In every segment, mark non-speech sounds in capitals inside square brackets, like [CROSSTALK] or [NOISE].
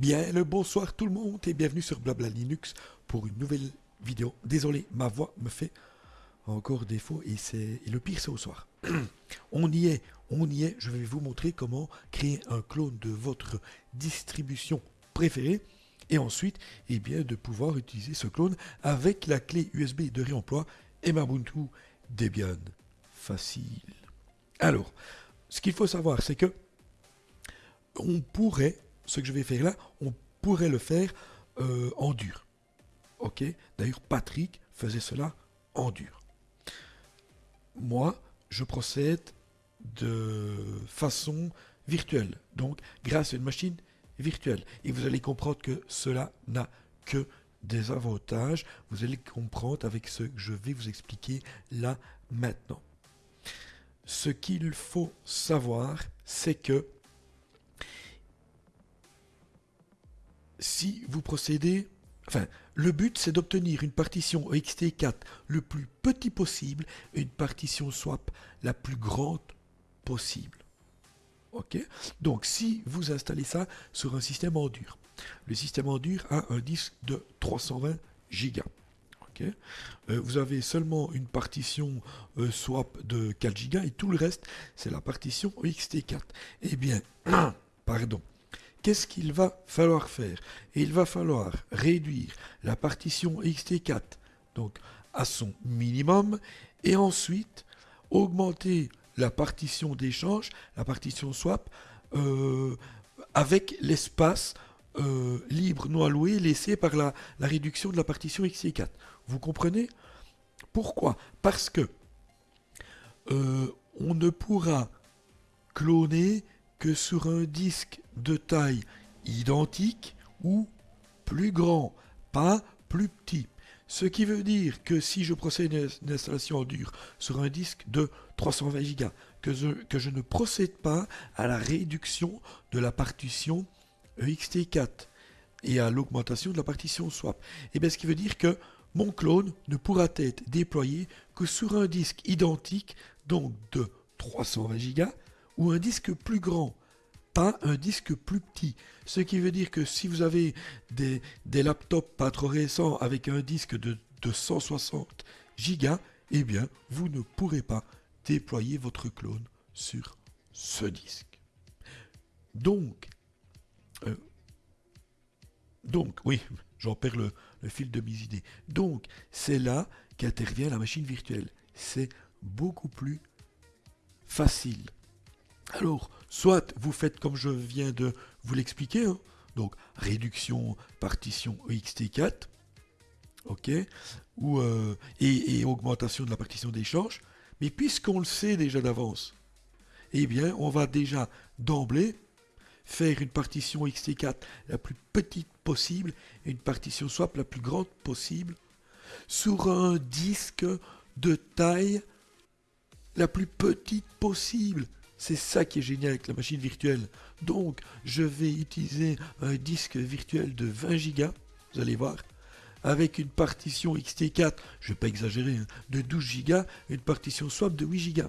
Bien le bonsoir tout le monde et bienvenue sur Blabla Linux pour une nouvelle vidéo. Désolé, ma voix me fait encore défaut et c'est le pire c'est au soir. [CLEARS THROAT] on y est, on y est. Je vais vous montrer comment créer un clone de votre distribution préférée et ensuite, eh bien, de pouvoir utiliser ce clone avec la clé USB de réemploi et Ubuntu Debian. Facile. Alors, ce qu'il faut savoir, c'est que on pourrait, ce que je vais faire là, on pourrait le faire euh, en dur. Ok? D'ailleurs, Patrick faisait cela en dur. Moi, je procède de façon virtuelle, donc grâce à une machine virtuelle. Et vous allez comprendre que cela n'a que des avantages. Vous allez comprendre avec ce que je vais vous expliquer là maintenant. Ce qu'il faut savoir, c'est que si vous procédez, enfin, le but c'est d'obtenir une partition ext4 le plus petit possible et une partition swap la plus grande possible. Ok? Donc si vous installez ça sur un système en dur, le système en dur a un disque de 320 Go. Ok? Euh, vous avez seulement une partition euh, swap de 4 Go et tout le reste c'est la partition ext4. Eh bien, [CLEARS THROAT] pardon, qu'est-ce qu'il va falloir faire? Il va falloir réduire la partition xt4 donc à son minimum et ensuite augmenter la partition d'échange, la partition swap, euh, avec l'espace euh, libre non alloué laissé par la, la réduction de la partition xt4. Vous comprenez? Pourquoi? Parce que euh, on ne pourra cloner que sur un disque de taille identique ou plus grand, pas plus petit. Ce qui veut dire que si je procède à une installation en dur sur un disque de 320 Go, que je, ne procède pas à la réduction de la partition ext4 et à l'augmentation de la partition swap. Et eh bien ce qui veut dire que mon clone ne pourra être déployé que sur un disque identique, donc de 320 Go, ou un disque plus grand, pas un disque plus petit. Ce qui veut dire que si vous avez des, laptops pas trop récents avec un disque de, 160 Go, eh bien, vous ne pourrez pas déployer votre clone sur ce disque. Donc, euh, donc, oui, j'en perds le fil de mes idées. Donc, c'est là qu'intervient la machine virtuelle. C'est beaucoup plus facile. Alors, soit vous faites comme je viens de vous l'expliquer, hein. donc réduction partition ext4, ok, euh, et, augmentation de la partition d'échange, mais puisqu'on le sait déjà d'avance, eh bien, on va déjà d'emblée faire une partition ext4 la plus petite possible et une partition swap la plus grande possible sur un disque de taille la plus petite possible. C'est ça qui est génial avec la machine virtuelle. Donc, je vais utiliser un disque virtuel de 20 Go, vous allez voir, avec une partition XT4, je ne vais pas exagérer, hein, de 12 Go, une partition swap de 8 Go.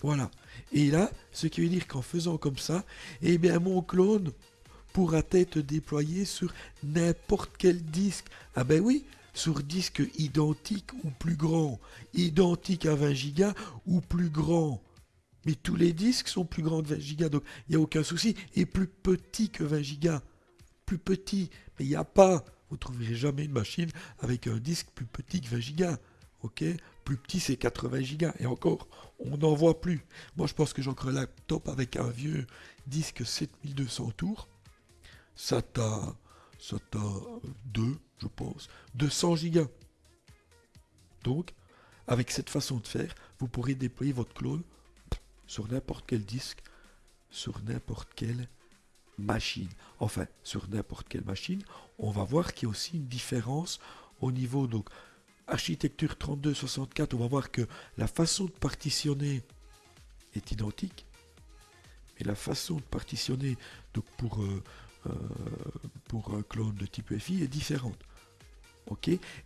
Voilà. Et là, ce qui veut dire qu'en faisant comme ça, eh bien, mon clone pourra être déployé sur n'importe quel disque. Ah ben oui, sur disque identique ou plus grand, identique à 20 Go ou plus grand. Mais tous les disques sont plus grands que 20 Go, donc il n'y a aucun souci. Et plus petit que 20 Go. Plus petit. Mais il n'y a pas. Vous ne trouverez jamais une machine avec un disque plus petit que 20 Go. Ok? Plus petit, c'est 80 Go. Et encore, on n'en voit plus. Moi, je pense que j'ai encore un laptop avec un vieux disque 7200 tours. Ça t'a. Ça t'a 2, je pense. 200 Go. Donc, avec cette façon de faire, vous pourrez déployer votre clone sur n'importe quel disque, sur n'importe quelle machine. Enfin, sur n'importe quelle machine, on va voir qu'il y a aussi une différence au niveau donc architecture 3264, on va voir que la façon de partitionner est identique, mais la façon de partitionner euh, euh, pour un clone de type FI est différente.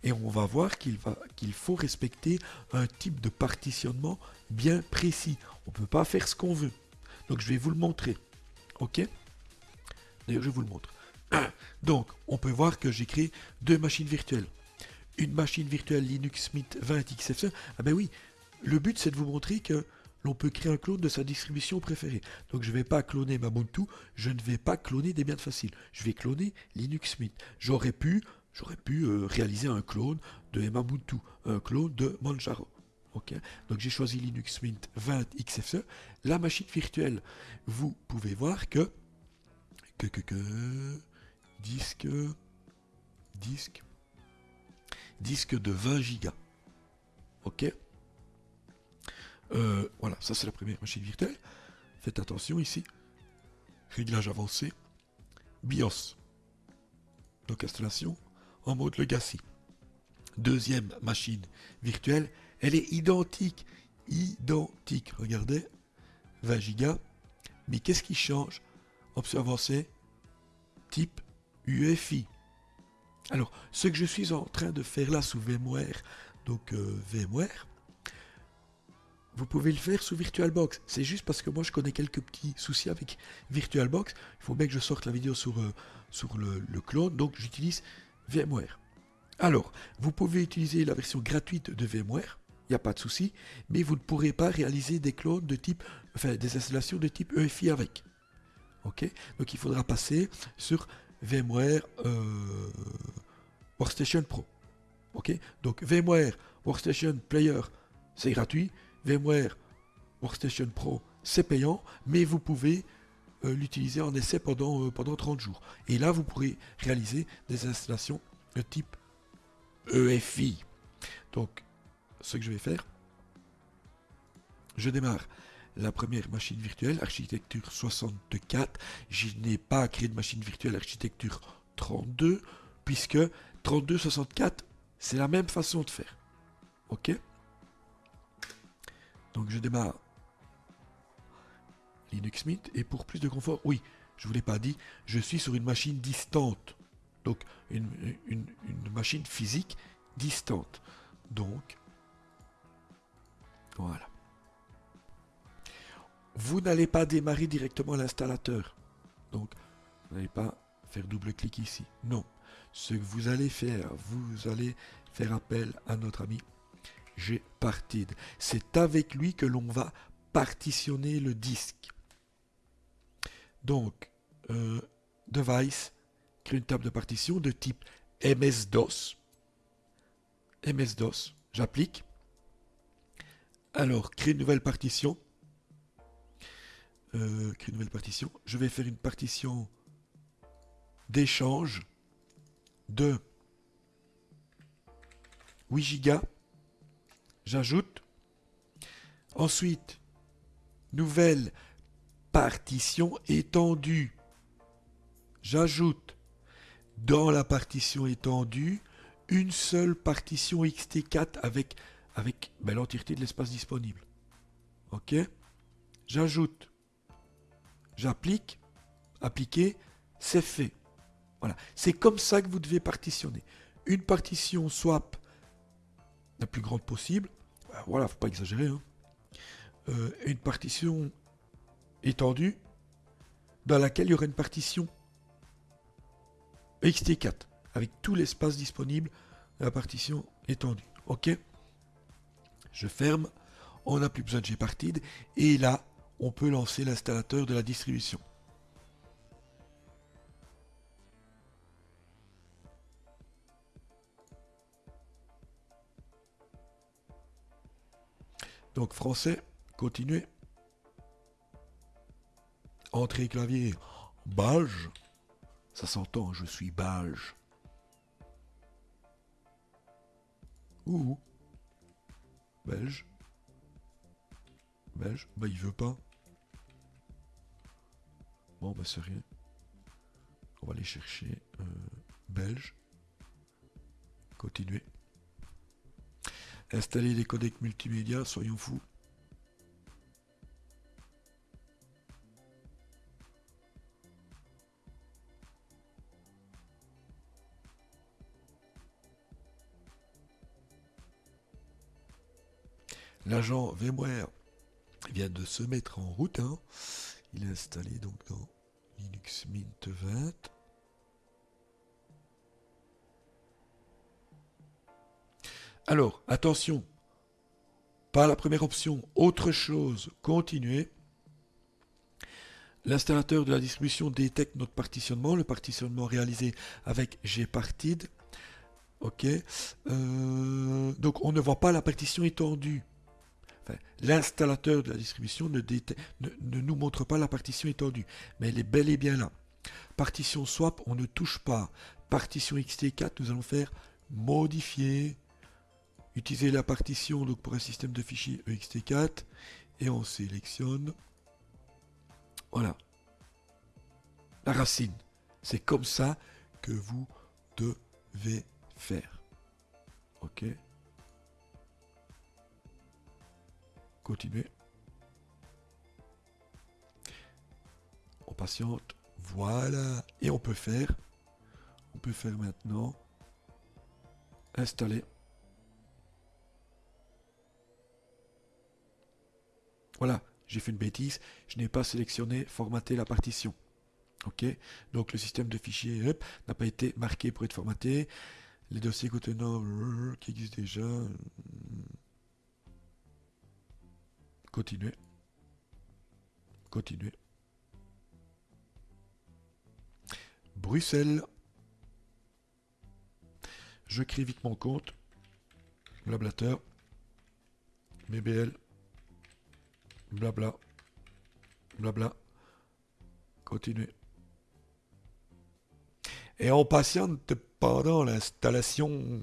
Et on va voir qu'il qu'il faut respecter un type de partitionnement bien précis. On ne peut pas faire ce qu'on veut. Donc je vais vous le montrer. Ok? D'ailleurs, je vous le montre. [CLEARS THROAT] Donc, on peut voir que j'ai créé deux machines virtuelles. Une machine virtuelle Linux Mint 20 XFCE. Ah ben oui, le but c'est de vous montrer que l'on peut créer un clone de sa distribution préférée. Donc je ne vais pas cloner Ubuntu, je ne vais pas cloner Debian Facile. Je vais cloner Linux Mint. J'aurais pu, j'aurais pu euh, réaliser un clone de Ubuntu, un clone de Manjaro. Donc j'ai choisi Linux Mint 20 XFCE. La machine virtuelle, vous pouvez voir que, que, que, que disque, disque, disque de 20 gigas. Ok euh, Voilà, ça c'est la première machine virtuelle. Faites attention ici. Réglage avancé. BIOS. Donc installation en mode legacy. Deuxième machine virtuelle, elle est identique. Identique. Regardez. 20 gigas. Mais qu'est-ce qui change? Option avancée. Type UEFI. Alors, ce que je suis en train de faire là sous VMware, donc euh, VMware, vous pouvez le faire sous VirtualBox. C'est juste parce que moi je connais quelques petits soucis avec VirtualBox. Il faut bien que je sorte la vidéo sur, euh, le clone, donc j'utilise VMware. Alors, vous pouvez utiliser la version gratuite de VMware, a pas de souci, mais vous ne pourrez pas réaliser des clones de type, enfin des installations de type EFI avec. Ok? Donc il faudra passer sur VMware euh, Workstation Pro. Ok? Donc VMware Workstation Player, c'est gratuit. VMware Workstation Pro, c'est payant, mais vous pouvez euh, l'utiliser en essai pendant, euh, pendant 30 jours. Et là, vous pourrez réaliser des installations de type EFI. Donc, ce que je vais faire, je démarre la première machine virtuelle, architecture 64. Je n'ai pas créé de machine virtuelle architecture 32, puisque 3264, c'est la même façon de faire. Ok? Donc je démarre Linux Mint, et pour plus de confort, oui, je ne vous l'ai pas dit, je suis sur une machine distante. Donc une, une machine physique distante. Donc, voilà vous n'allez pas démarrer directement l'installateur. Donc, vous n'allez pas faire double-clic ici. Non. Ce que vous allez faire, vous allez faire appel à notre ami Gpartid. C'est avec lui que l'on va partitionner le disque. Donc, euh, device, crée une table de partition de type MS-DOS. MS-DOS, j'applique. Alors, crée une nouvelle partition euh, créer une nouvelle partition. Je vais faire une partition d'échange de 8 gigas. J'ajoute. Ensuite, nouvelle partition étendue. J'ajoute dans la partition étendue une seule partition XT4 avec, avec ben, l'entièreté de l'espace disponible. OK? J'ajoute j'applique, appliquer, c'est fait. Voilà, c'est comme ça que vous devez partitionner. Une partition swap la plus grande possible, ben voilà, faut pas exagérer. Hein. Euh, une partition étendue dans laquelle il y aura une partition XT4 avec tout l'espace disponible de la partition étendue. Ok? Je ferme, on n'a plus besoin de Gpartid et là on peut lancer l'installateur de la distribution. Donc français, continuer. Entrée clavier, belge. Ça s'entend, je suis belge. Ouh. Belge. Belge. Bah il veut pas. Bon, bah c'est rien. On va aller chercher euh, belge. Continuer. Installer les codecs multimédia, soyons fous. L'agent VMware vient de se mettre en route. Hein. Il est installé donc dans Linux Mint 20. Alors, attention, pas la première option, autre chose, continuer. L'installateur de la distribution détecte notre partitionnement, le partitionnement réalisé avec Gparted. Ok. Euh, donc on ne voit pas la partition étendue. L'installateur de la distribution ne, ne, nous montre pas la partition étendue, mais elle est bel et bien là. Partition swap, on ne touche pas. Partition xt4, nous allons faire modifier. Utiliser la partition donc pour un système de fichiers ext4 et on sélectionne voilà. La racine. C'est comme ça que vous devez faire. Ok. On patiente. Voilà. Et on peut faire. On peut faire maintenant. Installer. Voilà j'ai fait une bêtise, je n'ai pas sélectionné formater la partition. Ok, donc le système de fichiers n'a pas été marqué pour être formaté. Les dossiers contenant euh, qui existent déjà. Continuez. Continuez. Bruxelles. Je crée vite mon compte. Blablateur. BBL blabla, blabla, continuez. Et on patiente pendant l'installation.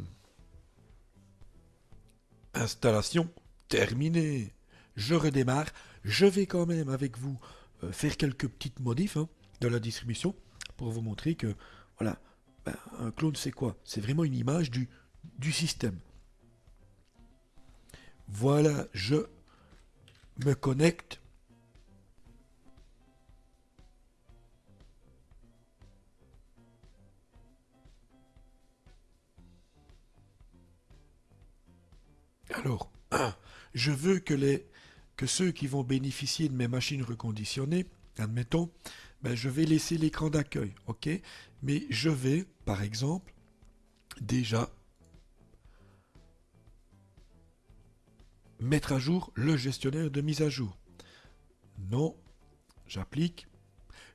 Installation terminée. Je redémarre. Je vais quand même avec vous euh, faire quelques petites modifs hein, de la distribution pour vous montrer que, voilà, ben, un clone c'est quoi? C'est vraiment une image du, du système. Voilà, je me connecte Alors, [CLEARS THROAT] je veux que, les, que ceux qui vont bénéficier de mes machines reconditionnées, admettons, ben je vais laisser l'écran d'accueil, Mais je vais, par exemple, déjà mettre à jour le gestionnaire de mise à jour. Non, j'applique.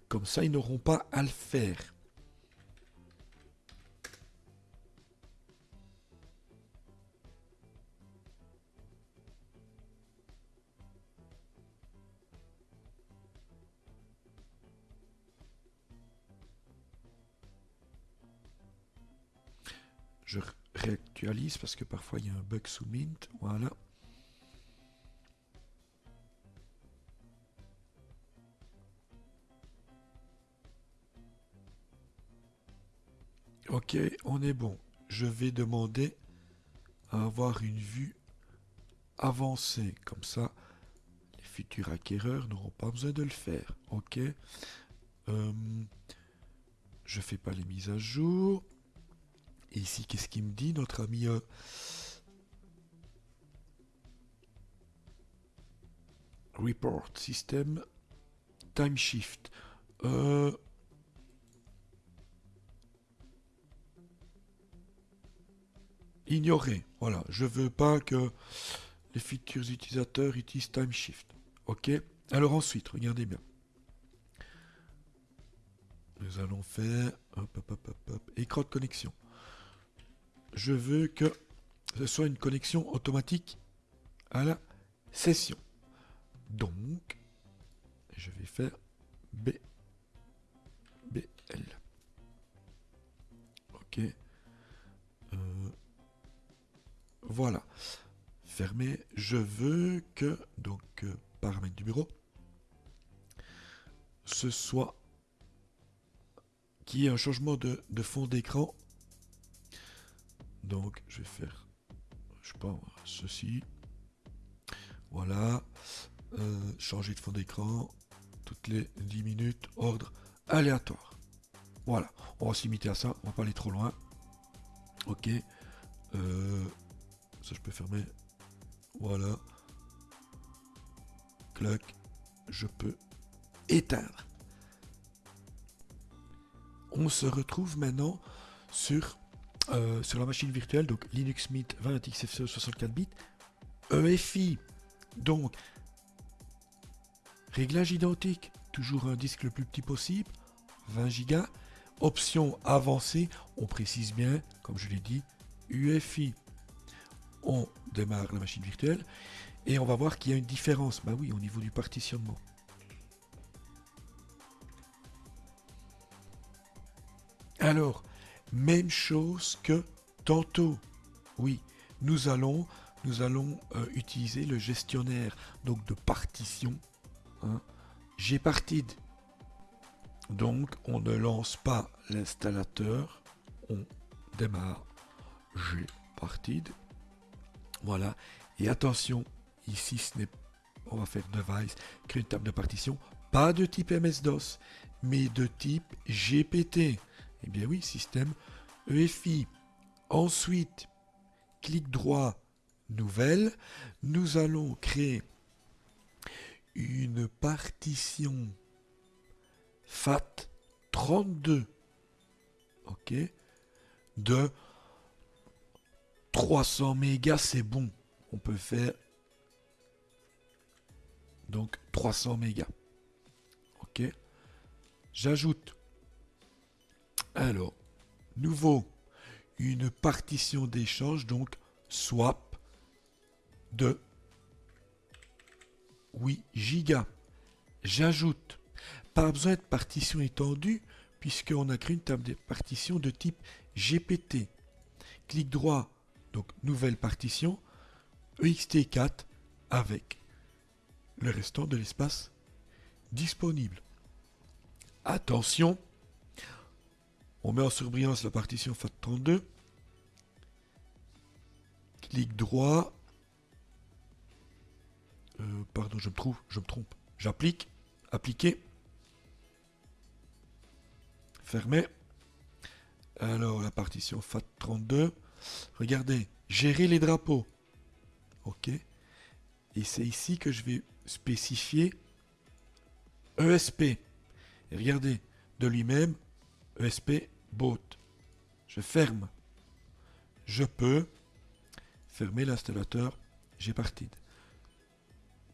Comme ça, ils n'auront pas à le faire. Parce que parfois il y a un bug sous Mint. Voilà. Ok, on est bon. Je vais demander à avoir une vue avancée. Comme ça, les futurs acquéreurs n'auront pas besoin de le faire. Ok. Euh, je fais pas les mises à jour. Et ici, qu'est-ce qu'il me dit, notre ami euh, Report System Time Shift. Euh, ignorer. Voilà, je veux pas que les futurs utilisateurs utilisent TimeShift. Ok Alors ensuite, regardez bien. Nous allons faire écran de connexion. Je veux que ce soit une connexion automatique à la session. Donc, je vais faire B, BL. Ok. Euh, voilà. Fermé. Je veux que, donc, euh, paramètre du bureau, ce soit qui ait un changement de, fond d'écran. Donc, je vais faire, je pas, ceci. Voilà. Euh, changer de fond d'écran toutes les 10 minutes, ordre aléatoire. Voilà, on va s'imiter à ça, on va pas aller trop loin. Ok. Euh, ça, je peux fermer. Voilà. Clac. Je peux éteindre. On se retrouve maintenant sur euh, sur la machine virtuelle, donc Linux Mint 20 XFCE 64 bits, EFI, donc réglage identique, toujours un disque le plus petit possible, 20 Go, option avancée, on précise bien, comme je l'ai dit, UFI. On démarre la machine virtuelle et on va voir qu'il y a une différence, bah oui, au niveau du partitionnement. Alors, même chose que tantôt. Oui, nous allons, euh, utiliser le gestionnaire donc de partition. Hein. Donc, on ne lance pas l'installateur, on démarre Gpartid. Voilà. Et attention, ici, ce n'est on va faire device, créer une table de partition, pas de type MS-DOS, mais de type GPT. Eh bien oui, système EFI. Ensuite, clic droit, nouvelle. Nous allons créer une partition FAT32. OK De 300 mégas, c'est bon. On peut faire donc 300 mégas. OK J'ajoute alors, nouveau, une partition d'échange, donc swap de 8 gigas. J'ajoute, pas besoin de partition étendue, puisqu'on a créé une table de partition de type GPT. Clic droit, donc nouvelle partition, EXT4 avec le restant de l'espace disponible. Attention, on met en surbrillance la partition FAT32. Clic droit. Euh, pardon, je me trouve, je me trompe. J'applique. Appliquer. Fermer. Alors, la partition FAT32. Regardez, gérer les drapeaux. OK. Et c'est ici que je vais spécifier ESP. Regardez, de lui-même, ESP boot. Je ferme. Je peux fermer l'installateur Gpartid.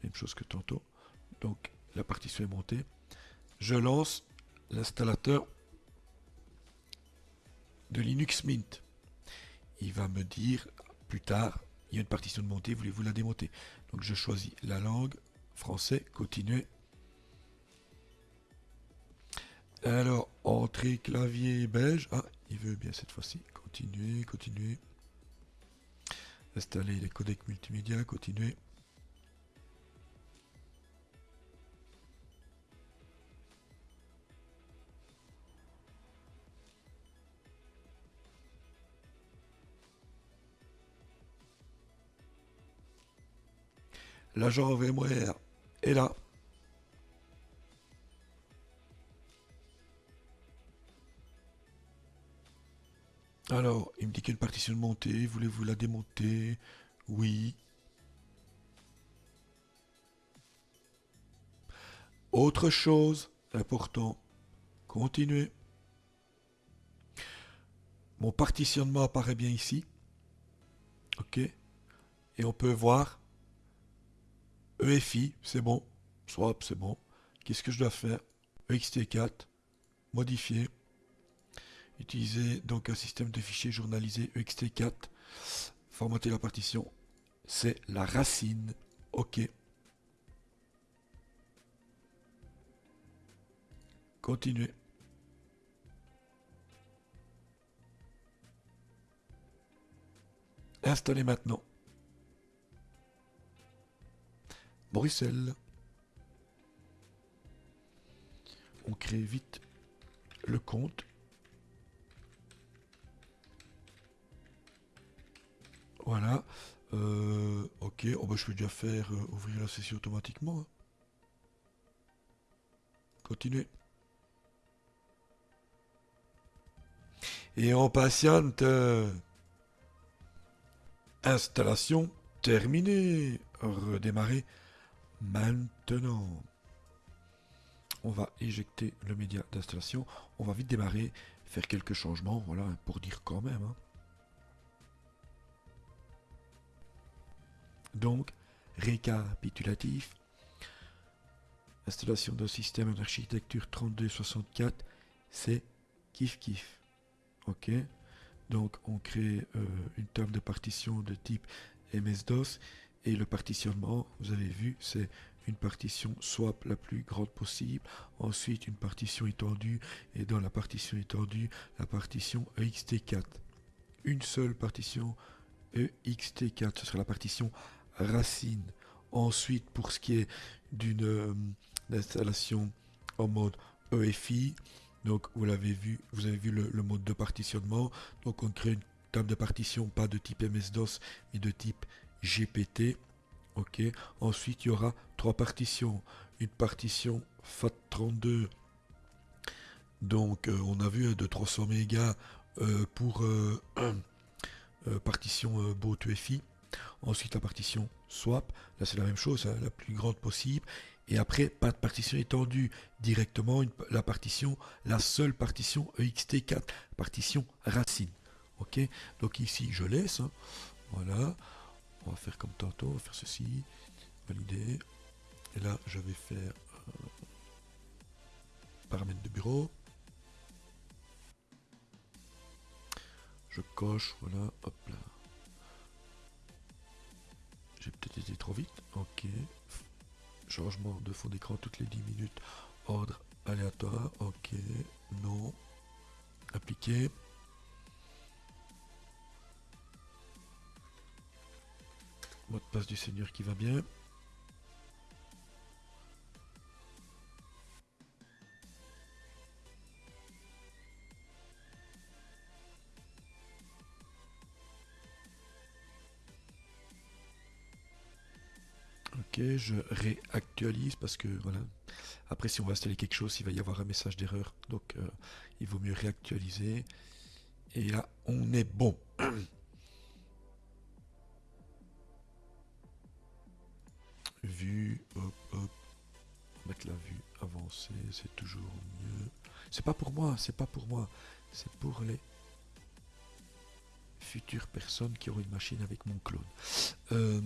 Même chose que tantôt. Donc la partition est montée. Je lance l'installateur de Linux Mint. Il va me dire plus tard, il y a une partition de montée, voulez-vous la démonter? Donc je choisis la langue, français, continuer, alors, entrée clavier belge. Ah, il veut bien cette fois-ci. Continuer, continuer. Installer les codecs multimédia, continuer. L'agent VMware est là. Dit une partition montée. Voulez-vous la démonter? Oui. Autre chose important. Continuez. Mon partitionnement apparaît bien ici. OK. Et on peut voir EFI, c'est bon. Swap, c'est bon. Qu'est-ce que je dois faire? EXT4, modifier. Utiliser donc un système de fichiers journalisé ext4. Formater la partition. C'est la racine. OK. Continuer. Installer maintenant. Bruxelles. On crée vite le compte. Voilà. Euh, ok, oh, bah, je vais déjà faire euh, ouvrir la session automatiquement. Hein. Continuer. Et on patiente. Euh, installation terminée. Redémarrer maintenant. On va éjecter le média d'installation. On va vite démarrer, faire quelques changements, voilà, pour dire quand même. Hein. Donc, récapitulatif. Installation d'un système en architecture 3264, c'est kiff kiff. Ok Donc, on crée euh, une table de partition de type MS-DOS et le partitionnement, vous avez vu, c'est une partition swap la plus grande possible, ensuite une partition étendue, et dans la partition étendue, la partition EXT4. Une seule partition EXT4, ce sera la partition racine. Ensuite, pour ce qui est d'une euh, installation en mode EFI, donc vous l'avez vu, vous avez vu le, mode de partitionnement. Donc on crée une table de partition, pas de type MS-DOS, mais de type GPT. Ok. Ensuite, il y aura trois partitions. Une partition FAT32. Donc, euh, on a vu de 300 mégas euh, pour [CLEARS THROAT] partition boot UFI. Ensuite, la partition swap. Là, c'est la même chose, hein, la plus grande possible. Et après, pas de partition étendue. Directement, la partition, la seule partition EXT4. Partition racine. Ok? Donc ici, je laisse. Hein. Voilà. On va faire comme tantôt, on va faire ceci, valider. Et là, je vais faire euh, paramètres de bureau. Je coche, voilà, hop là. J'ai peut-être été trop vite, ok. Changement de fond d'écran toutes les 10 minutes. Ordre aléatoire, ok. Non. Appliquer. Mot de passe du Seigneur qui va bien. Je réactualise parce que voilà. Après, si on va installer quelque chose, il va y avoir un message d'erreur. Donc, euh, il vaut mieux réactualiser. Et là, on est bon. [COUGHS] vue, hop, hop, mettre la vue avancée, c'est toujours mieux. C'est pas pour moi, c'est pas pour moi, c'est pour les futures personnes qui auront une machine avec mon clone. Euh,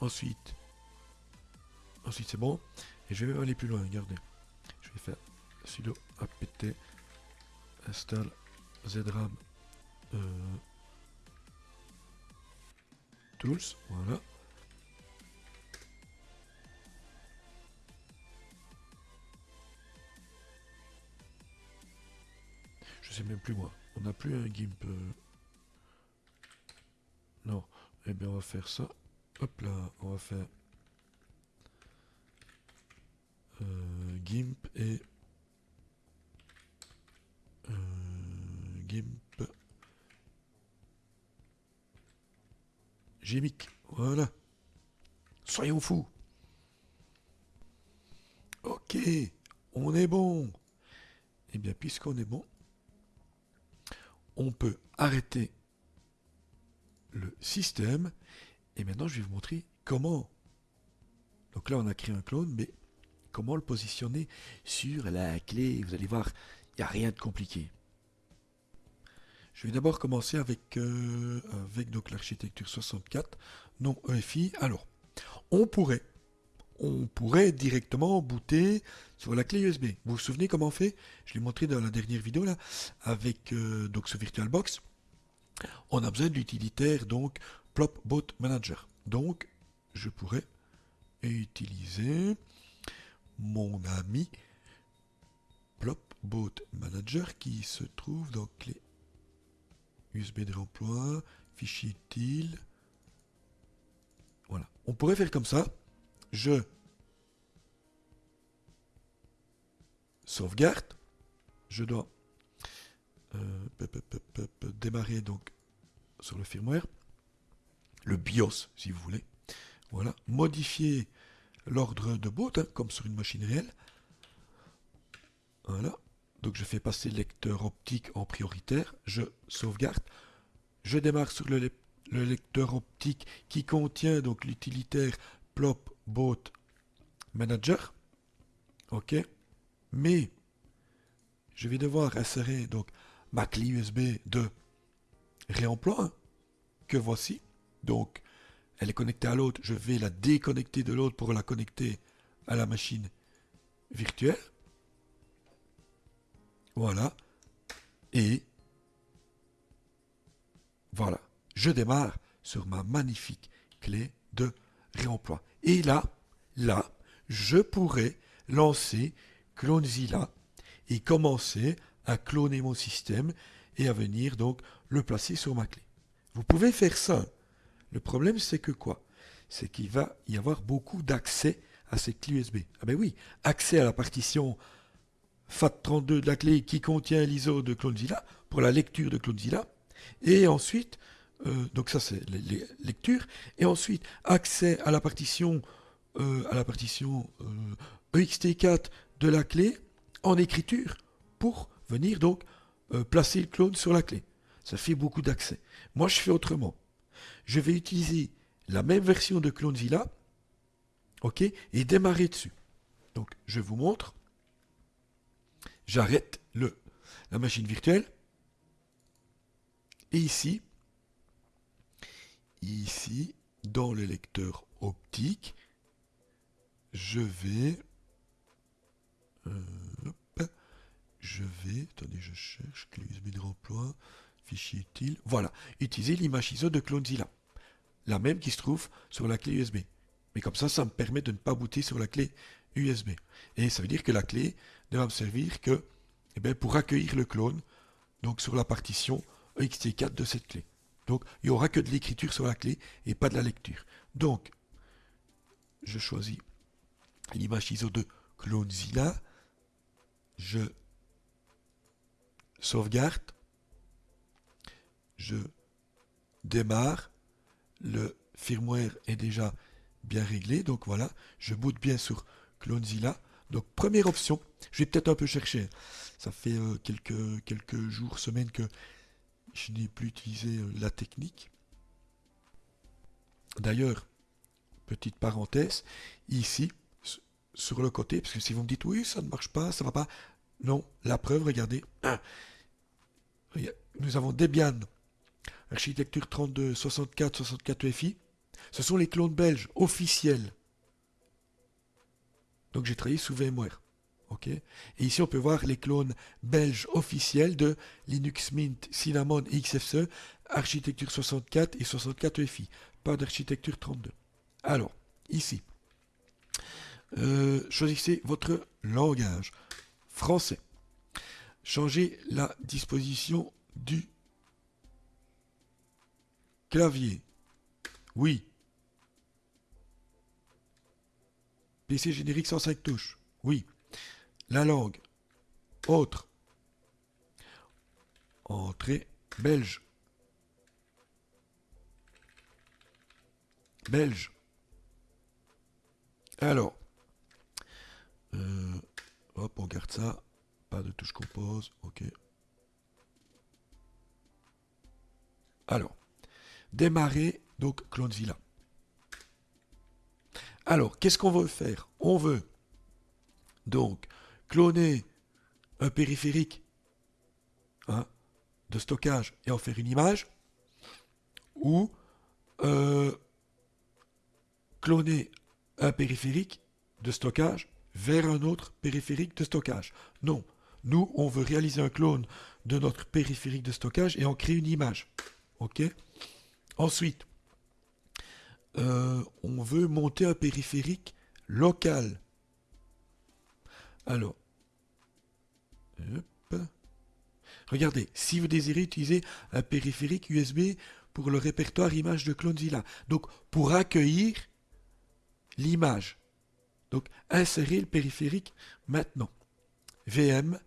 ensuite, ensuite c'est bon, et je vais aller plus loin, regardez. Je vais faire sudo apt install zram euh, tools, voilà. Je sais même plus moi. On n'a plus un GIMP. Euh. Non. Eh bien, on va faire ça. Hop là, on va faire euh, GIMP et euh, GIMP GIMIC. Voilà. Soyons fous. Ok, on est bon. Eh bien, puisqu'on est bon, on peut arrêter le système. Et maintenant, je vais vous montrer comment. Donc là, on a créé un clone, mais comment le positionner sur la clé. Vous allez voir, il n'y a rien de compliqué. Je vais d'abord commencer avec, euh, l'architecture 64, non EFI. Alors, on pourrait directement booter sur la clé USB. Vous vous souvenez comment on fait? Je l'ai montré dans la dernière vidéo là, avec euh, donc ce VirtualBox. On a besoin de l'utilitaire donc PlopBoot Manager. Donc, je pourrais utiliser mon ami PlopBoot Manager qui se trouve dans clé USB de remploi, fichier utile. Voilà. On pourrait faire comme ça. Je sauvegarde, je dois euh, démarrer donc sur le firmware, le BIOS si vous voulez, voilà, modifier l'ordre de boot hein, comme sur une machine réelle, voilà, donc je fais passer le lecteur optique en prioritaire, je sauvegarde, je démarre sur le, le lecteur optique qui contient donc l'utilitaire plop Manager. OK. Mais je vais devoir insérer donc ma clé USB de réemploi hein, que voici. Donc elle est connectée à l'autre, je vais la déconnecter de l'autre pour la connecter à la machine virtuelle. Voilà. Et voilà. Je démarre sur ma magnifique clé de réemploi. Et là, là, je pourrais lancer CloneZilla et commencer à cloner mon système et à venir donc le placer sur ma clé. Vous pouvez faire ça. Le problème, c'est que quoi? C'est qu'il va y avoir beaucoup d'accès à cette clé USB. Ah ben oui, accès à la partition FAT32 de la clé qui contient l'ISO de CloneZilla pour la lecture de CloneZilla. Et ensuite, euh, donc ça c'est les, lectures. Et ensuite, accès à la partition, euh, à la partition EXT4 euh, e de la clé en écriture pour venir donc placer le clone sur la clé. Ça fait beaucoup d'accès. Moi, je fais autrement. Je vais utiliser la même version de CloneZilla, ok, et démarrer dessus. Donc, je vous montre. J'arrête le la machine virtuelle. Et ici, ici, dans le lecteur optique, je vais, euh, je vais, attendez, je cherche clé de remploi, fichier utile, voilà, utiliser l'image ISO de CloneZilla, la même qui se trouve sur la clé USB. Mais comme ça, ça me permet de ne pas booter sur la clé USB. Et ça veut dire que la clé ne va me servir que eh bien, pour accueillir le clone, donc sur la partition ext4 de cette clé. Donc, il n'y aura que de l'écriture sur la clé et pas de la lecture. Donc, je choisis l'image ISO de CloneZilla. Je sauvegarde. Je démarre. Le firmware est déjà bien réglé. Donc voilà, je boot bien sur CloneZilla. Donc première option, je vais peut-être un peu chercher. Ça fait euh, quelques, jours, semaines que je n'ai plus utilisé euh, la technique. D'ailleurs, petite parenthèse, ici, sur le côté, parce que si vous me dites oui, ça ne marche pas, ça ne va pas. Non, la preuve, regardez. Nous avons Debian, architecture 32, 64, 64 FI. Ce sont les clones belges officiels. Donc j'ai travaillé sous VMware. Et ici, on peut voir les clones belges officiels de Linux Mint, Cinnamon et XFCE, architecture 64 et 64 FI, pas d'architecture 32. Alors, ici, euh, choisissez votre langage. Français. Changez la disposition du clavier. Oui. PC générique 105 touches. Oui. La langue. Autre. Entrée belge. Belge. Alors. Euh, hop, on garde ça. Pas de touche compose. Ok. Alors. Démarrer, donc CloneZilla. Alors, qu'est-ce qu'on veut faire? On veut donc cloner un périphérique hein, de stockage et en faire une image, ou euh, cloner un périphérique de stockage vers un autre périphérique de stockage. Non, nous, on veut réaliser un clone de notre périphérique de stockage et en créer une image. OK? Ensuite, euh, on veut monter un périphérique local. Alors, Regardez, si vous désirez utiliser un périphérique USB pour le répertoire image de CloneZilla, donc pour accueillir l'image, donc insérer le périphérique maintenant. VM,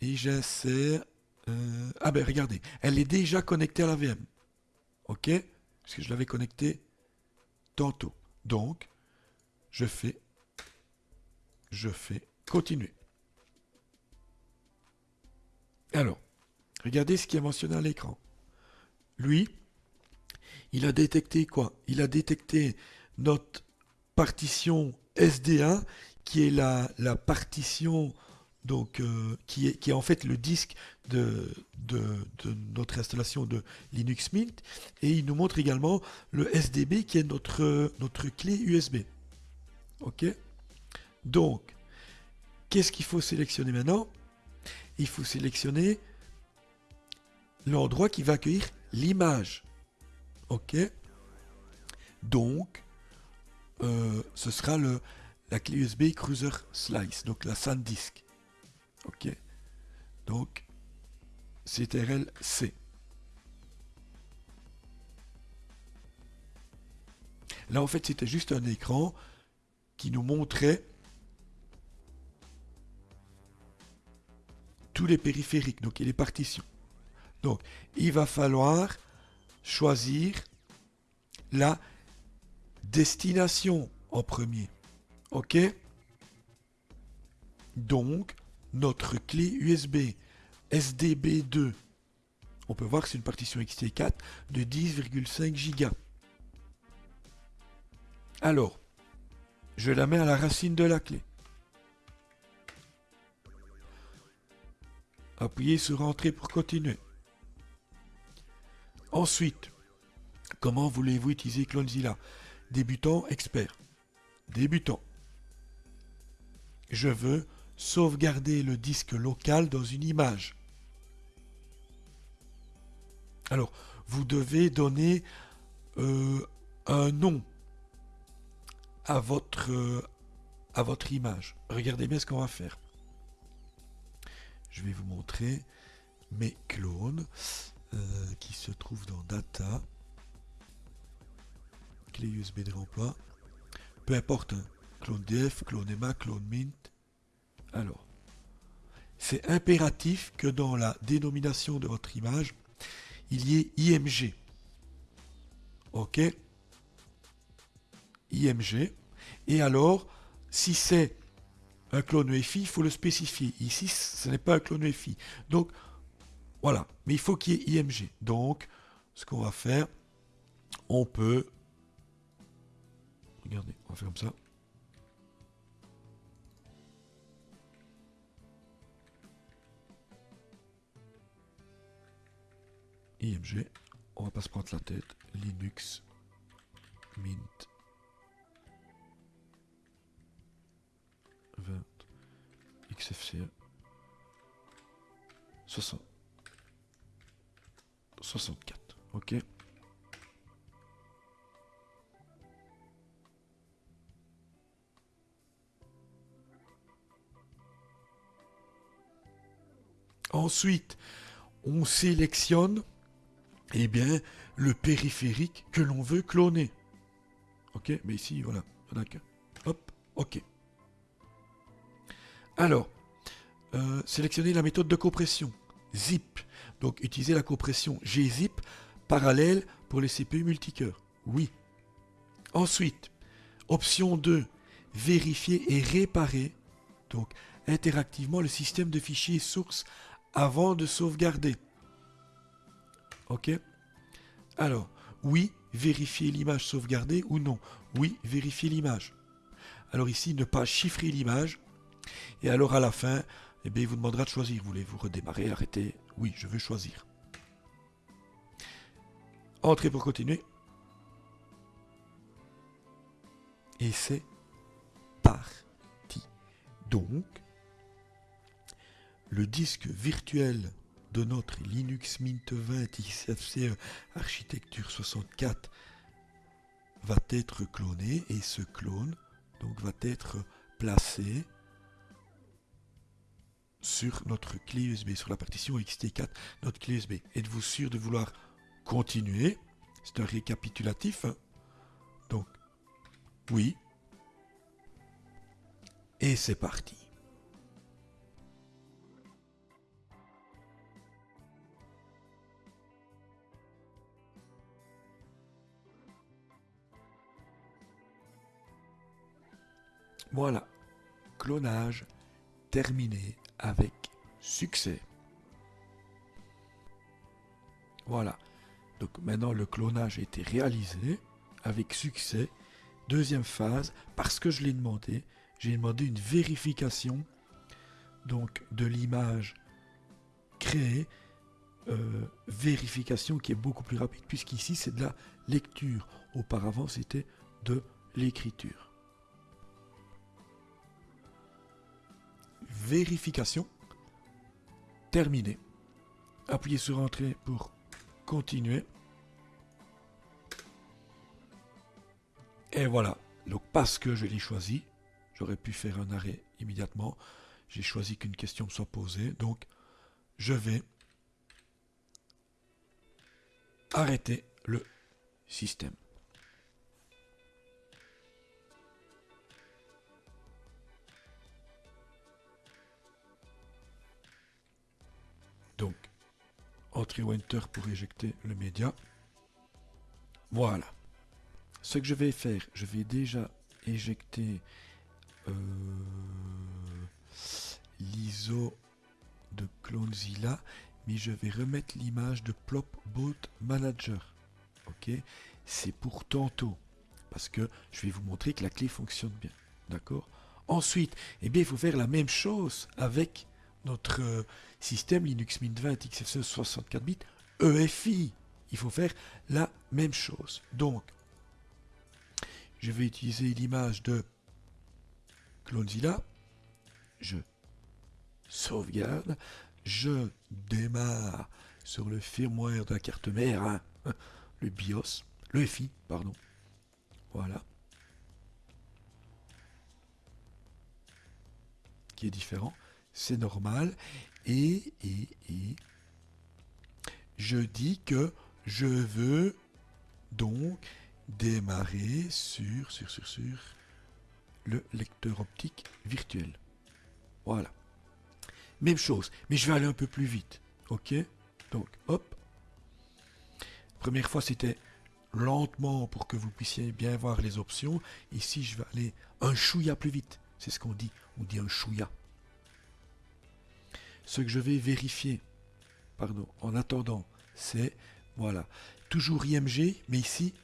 et j'insère... Euh, ah ben regardez, elle est déjà connectée à la VM. Ok? Parce que je l'avais connectée tantôt. Donc, je fais... Je fais continuer. Alors, regardez ce qui est mentionné à l'écran. Lui, il a détecté quoi? Il a détecté notre partition SD1, qui est la, la partition donc, euh, qui, est, qui est en fait le disque de, de, notre installation de Linux Mint. Et il nous montre également le SDB qui est notre, notre clé USB. OK Donc, qu'est-ce qu'il faut sélectionner maintenant? Il faut sélectionner l'endroit qui va accueillir l'image. OK Donc, euh, ce sera le, la clé USB Cruiser Slice, donc la SanDisk. OK Donc, CTRL C. Là, en fait, c'était juste un écran qui nous montrait tous les périphériques, donc et les partitions. Donc, il va falloir choisir la destination en premier. OK? Donc, notre clé USB SDB2, on peut voir que c'est une partition XT4 de 10,5 Go. Alors, je la mets à la racine de la clé. Appuyez sur Entrée pour continuer. Ensuite, comment voulez-vous utiliser Clonezilla Débutant, expert. Débutant. Je veux sauvegarder le disque local dans une image. Alors, vous devez donner euh, un nom à votre, euh, à votre image. Regardez bien ce qu'on va faire. Je vais vous montrer mes clones. Euh, qui se trouve dans Data, clé USB de remploi, peu importe, hein. clone DF, clone EMA, clone Mint. Alors, c'est impératif que dans la dénomination de votre image, il y ait IMG. OK IMG. Et alors, si c'est un clone EFI, il faut le spécifier. Ici, ce n'est pas un clone EFI. Donc, voilà, mais il faut qu'il y ait IMG. Donc, ce qu'on va faire, on peut... Regardez, on va faire comme ça. IMG, on va pas se prendre la tête. Linux, Mint, 20, XFCE, 60. 64. OK. Ensuite, on sélectionne eh bien, le périphérique que l'on veut cloner. Ok, mais ici, voilà, Hop, ok. Alors, euh, sélectionner la méthode de compression. Zip. Donc utiliser la compression gzip parallèle pour les CPU multicœurs. Oui. Ensuite, option 2, vérifier et réparer donc interactivement le système de fichiers source avant de sauvegarder. OK Alors, oui, vérifier l'image sauvegardée ou non Oui, vérifier l'image. Alors ici, ne pas chiffrer l'image. Et alors à la fin, eh bien, il vous demandera de choisir. Voulez-vous redémarrer, arrêter? Oui, je veux choisir. Entrez pour continuer. Et c'est parti. Donc, le disque virtuel de notre Linux Mint 20 XFCE Architecture 64 va être cloné et ce clone donc va être placé sur notre clé USB, sur la partition XT4, notre clé USB. Êtes-vous sûr de vouloir continuer? C'est un récapitulatif. Hein. Donc, oui. Et c'est parti. Voilà, clonage terminé avec succès. Voilà. Donc maintenant le clonage a été réalisé avec succès. Deuxième phase, parce que je l'ai demandé, j'ai demandé une vérification donc de l'image créée, euh, vérification qui est beaucoup plus rapide, puisqu'ici c'est de la lecture. Auparavant, c'était de l'écriture. Vérification. Terminé. Appuyez sur Entrée pour continuer. Et voilà. Donc parce que je l'ai choisi, j'aurais pu faire un arrêt immédiatement. J'ai choisi qu'une question soit posée. Donc je vais arrêter le système. Entry enter pour éjecter le média. Voilà. Ce que je vais faire, je vais déjà éjecter euh, l'ISO de Clonezilla, mais je vais remettre l'image de Plopbot Manager. Ok? C'est pour tantôt, parce que je vais vous montrer que la clé fonctionne bien. D'accord? Ensuite, eh bien, il faut faire la même chose avec notre euh, système Linux Mint 20 XFCE 64 bits EFI. Il faut faire la même chose. Donc, je vais utiliser l'image de Clonezilla. Je sauvegarde. Je démarre sur le firmware de la carte mère, hein, [LAUGHS] le BIOS, le FI, pardon. Voilà. Qui est différent. C'est normal. Et, et, et, je dis que je veux donc démarrer sur, sur, sur, sur le lecteur optique virtuel. Voilà. Même chose, mais je vais aller un peu plus vite. Ok? Donc, hop. Première fois, c'était lentement pour que vous puissiez bien voir les options. Ici, je vais aller un chouïa plus vite. C'est ce qu'on dit. On dit un chouïa. Ce que je vais vérifier, pardon, en attendant, c'est, voilà, toujours IMG, mais ici,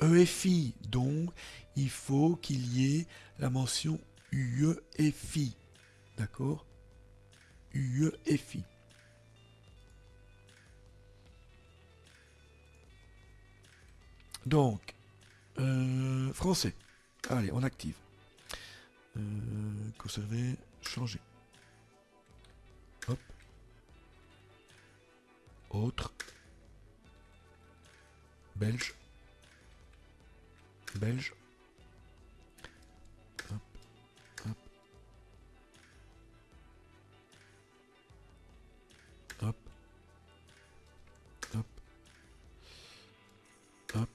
EFI. Donc, il faut qu'il y ait la mention UEFI. D'accord? UEFI. Donc, euh, français. Allez, on active. Euh, conserver, changer. Autre. Belge belge. Hop, hop. Hop. Hop. Hop.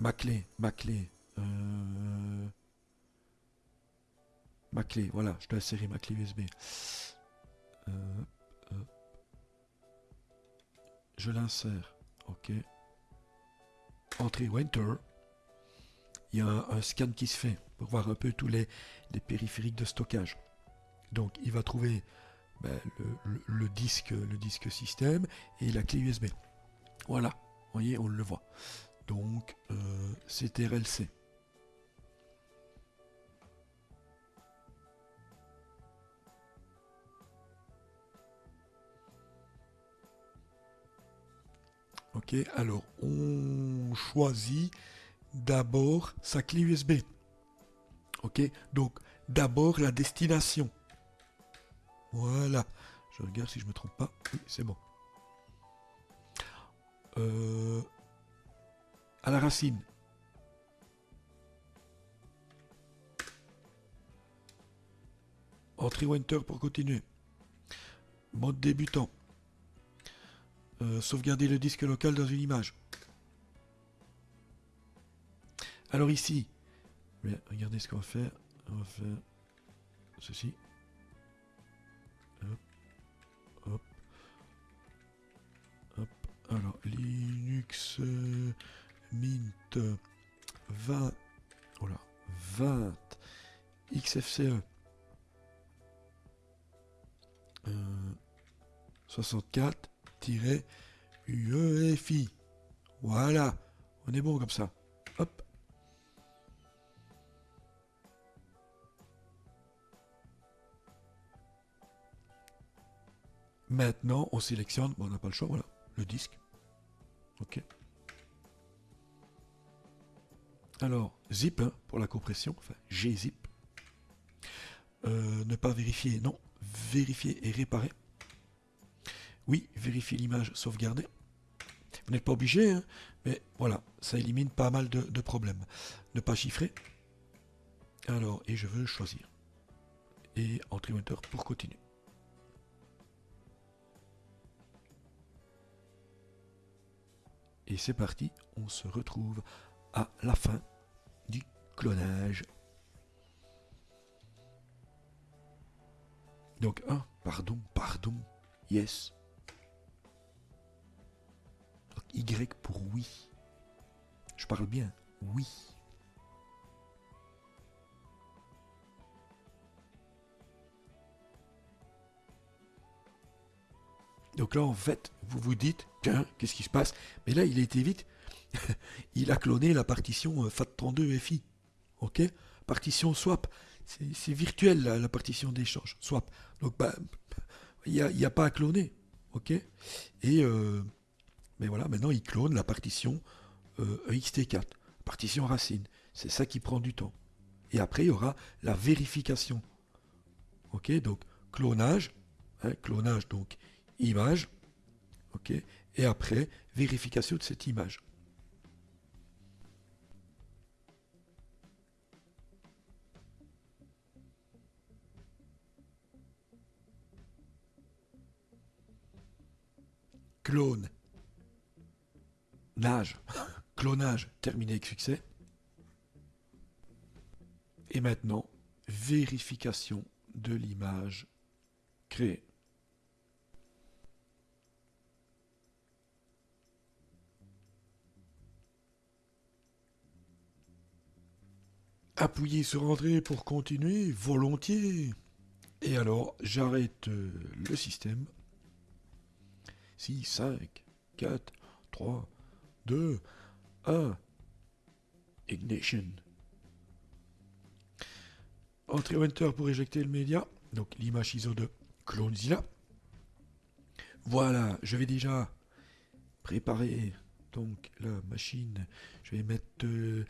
Ma clé, ma clé. Euh... Ma clé, voilà, je dois insérer ma clé USB. Euh, je l'insère, ok entrée Winter, il y a un, scan qui se fait pour voir un peu tous les, périphériques de stockage. Donc il va trouver ben, le, disque, le disque système et la clé USB. Voilà, vous voyez, on le voit. Donc euh, c'est RLC. Alors on choisit d'abord sa clé USB. Ok, donc d'abord la destination. Voilà. Je regarde si je me trompe pas. C'est bon. Euh, à la racine. Entrée Winter pour continuer. Mode débutant. Euh, sauvegarder le disque local dans une image. Alors ici, regardez ce qu'on va faire. On va faire ceci. Hop, hop, hop. Alors, Linux Mint 20, voilà, 20 XFCE euh, 64 uefi Voilà, on est bon comme ça. Hop. Maintenant, on sélectionne, bon, on n'a pas le choix, voilà, le disque. Ok. Alors, zip hein, pour la compression, enfin gzip. Euh, ne pas vérifier, non. Vérifier et réparer. Oui, vérifier l'image sauvegardée. Vous n'êtes pas obligé, hein, mais voilà, ça élimine pas mal de, problèmes. Ne pas chiffrer. Alors, et je veux choisir. Et entrer Enter pour continuer. Et c'est parti, on se retrouve à la fin du clonage. Donc, un, pardon, pardon, yes. Y pour oui. Je parle bien, oui. Donc là, en fait, vous vous dites, tiens, qu'est-ce qui se passe? Mais là, il a été vite. [LAUGHS] il a cloné la partition euh, FAT32FI. OK? Partition swap. C'est virtuel, la, partition d'échange. Swap. Donc, bah, il n'y a, pas à cloner. OK? Et, euh, mais voilà, maintenant, il clone la partition euh, EXT4. Partition racine. C'est ça qui prend du temps. Et après, il y aura la vérification. OK Donc, clonage. Hein, clonage, donc, image, ok, et après vérification de cette image. Clone. Nage. Clonage terminé avec succès. Et maintenant, vérification de l'image créée. Appuyez sur Entrée pour continuer, volontiers. Et alors, j'arrête euh, le système. 6, 5, 4, 3, 2, 1. Ignition. Entrée Enter pour éjecter le média. Donc l'image ISO de CloneZilla. Voilà, je vais déjà préparer donc la machine, je vais mettre, euh,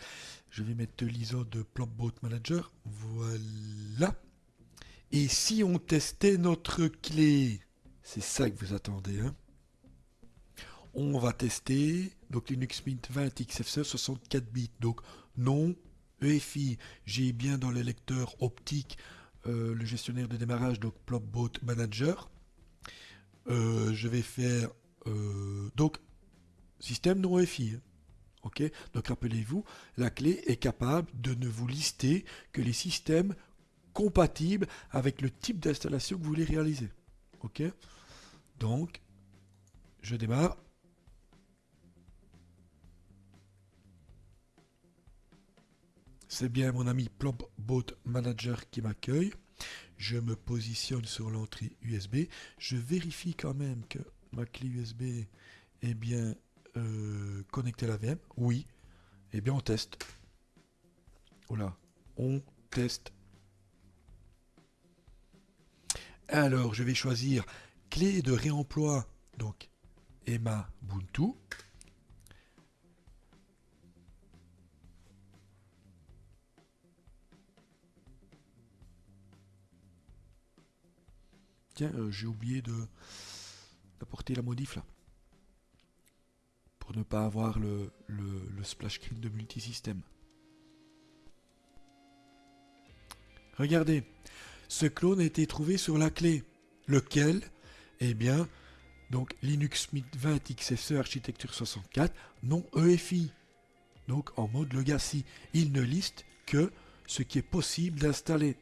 mettre l'ISO de Plopbot Manager. Voilà. Et si on testait notre clé, c'est ça que vous attendez, hein? On va tester donc Linux Mint 20 XFCE 64 bits. Donc non, EFI, j'ai bien dans le lecteur optique euh, le gestionnaire de démarrage, donc Plopbot Manager. Euh, je vais faire donc Système non EFI. Hein. Ok Donc rappelez-vous, la clé est capable de ne vous lister que les systèmes compatibles avec le type d'installation que vous voulez réaliser. Ok Donc, je démarre. C'est bien mon ami Plopbot Manager qui m'accueille. Je me positionne sur l'entrée USB. Je vérifie quand même que ma clé USB est bien euh, connecter la VM Oui. Eh bien, on teste. Voilà. On teste. Alors, je vais choisir clé de réemploi. Donc, Emma Ubuntu. Tiens, euh, j'ai oublié de d'apporter la modif là pour ne pas avoir le, splash screen de multisystème. Regardez, ce clone a été trouvé sur la clé. Lequel? Eh bien, donc Linux Mint 20 XFCE architecture 64, non EFI. Donc en mode legacy. Il ne liste que ce qui est possible d'installer.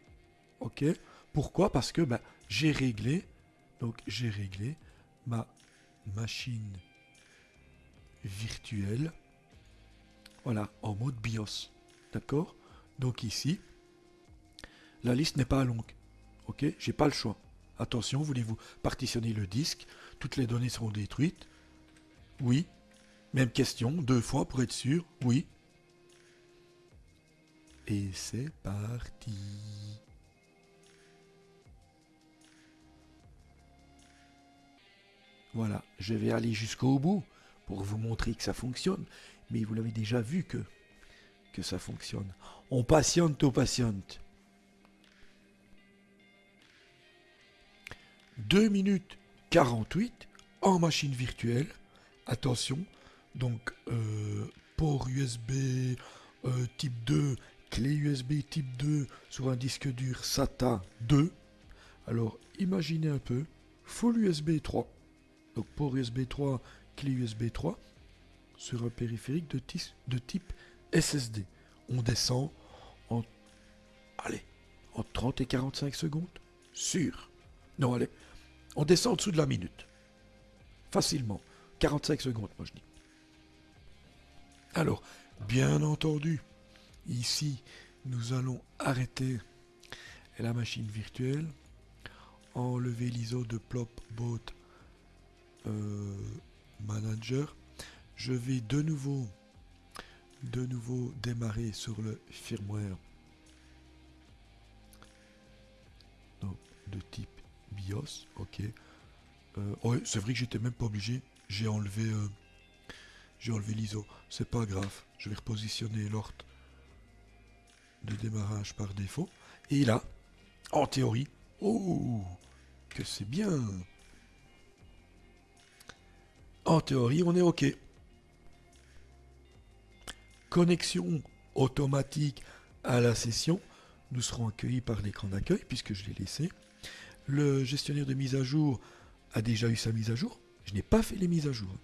Ok? Pourquoi? Parce que ben, j'ai réglé, donc j'ai réglé ma machine virtuel. Voilà, en mode BIOS. D'accord? Donc ici, la liste n'est pas longue. Ok? J'ai pas le choix. Attention, voulez-vous partitionner le disque? Toutes les données seront détruites Oui. Même question, deux fois pour être sûr Oui. Et c'est parti. Voilà, je vais aller jusqu'au bout pour vous montrer que ça fonctionne. Mais vous l'avez déjà vu que, ça fonctionne. On patiente, on patiente. 2 minutes 48 en machine virtuelle. Attention, donc euh, port USB euh, type 2, clé USB type 2 sur un disque dur SATA 2. Alors imaginez un peu, full USB 3. Donc port USB 3, clé USB 3 sur un périphérique de, type SSD. On descend en, allez, en 30 et 45 secondes. Sûr. Non, allez, on descend en dessous de la minute. Facilement. 45 secondes, moi je dis. Alors, bien entendu, ici, nous allons arrêter la machine virtuelle, enlever l'ISO de Plopbot euh, Manager. Je vais de nouveau, de nouveau démarrer sur le firmware de type BIOS, ok. Euh, c'est vrai que j'étais même pas obligé. J'ai enlevé, euh, j'ai enlevé l'ISO. C'est pas grave. Je vais repositionner l'ordre de démarrage par défaut. Et là, en théorie, oh, que c'est bien. En théorie, on est OK. Connexion automatique à la session. Nous serons accueillis par l'écran d'accueil puisque je l'ai laissé. Le gestionnaire de mise à jour a déjà eu sa mise à jour. Je n'ai pas fait les mises à jour.